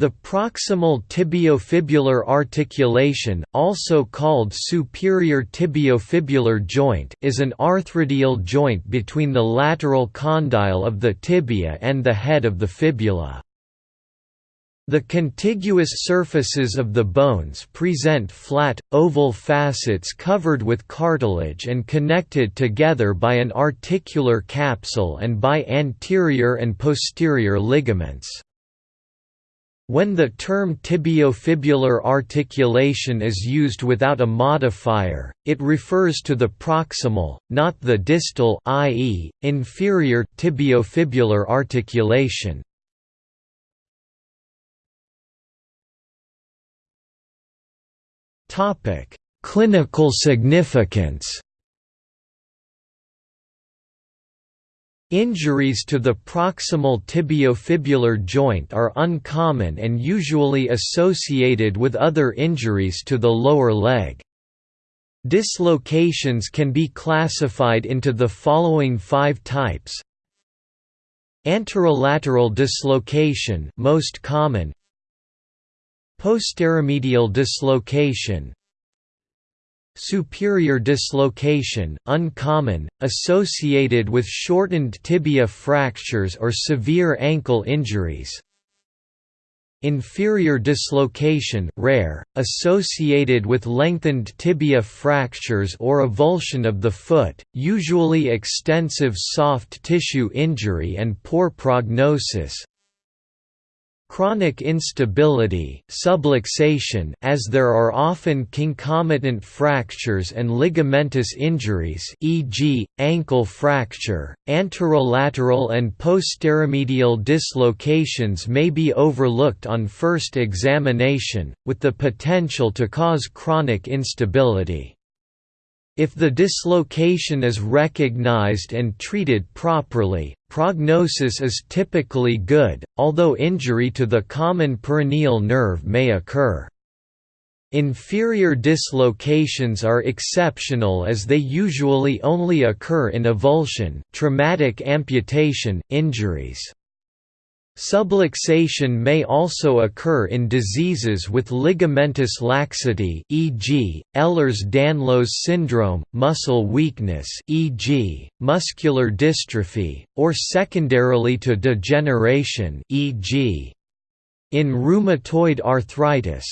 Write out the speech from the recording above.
The proximal tibiofibular articulation, also called superior tibiofibular joint, is an arthrodial joint between the lateral condyle of the tibia and the head of the fibula. The contiguous surfaces of the bones present flat, oval facets covered with cartilage and connected together by an articular capsule and by anterior and posterior ligaments. When the term tibiofibular articulation is used without a modifier, it refers to the proximal, not the distal i.e., inferior tibiofibular articulation. Clinical significance Injuries to the proximal tibiofibular joint are uncommon and usually associated with other injuries to the lower leg. Dislocations can be classified into the following five types Anterolateral dislocation most common Posteromedial dislocation Superior dislocation, uncommon, associated with shortened tibia fractures or severe ankle injuries. Inferior dislocation rare, associated with lengthened tibia fractures or avulsion of the foot, usually extensive soft tissue injury and poor prognosis, Chronic instability subluxation as there are often concomitant fractures and ligamentous injuries e.g., ankle fracture, anterolateral and posteromedial dislocations may be overlooked on first examination, with the potential to cause chronic instability. If the dislocation is recognized and treated properly, prognosis is typically good, although injury to the common peroneal nerve may occur. Inferior dislocations are exceptional as they usually only occur in avulsion traumatic amputation injuries. Subluxation may also occur in diseases with ligamentous laxity e.g., Ehlers-Danlos syndrome, muscle weakness e.g., muscular dystrophy, or secondarily to degeneration e.g. in rheumatoid arthritis.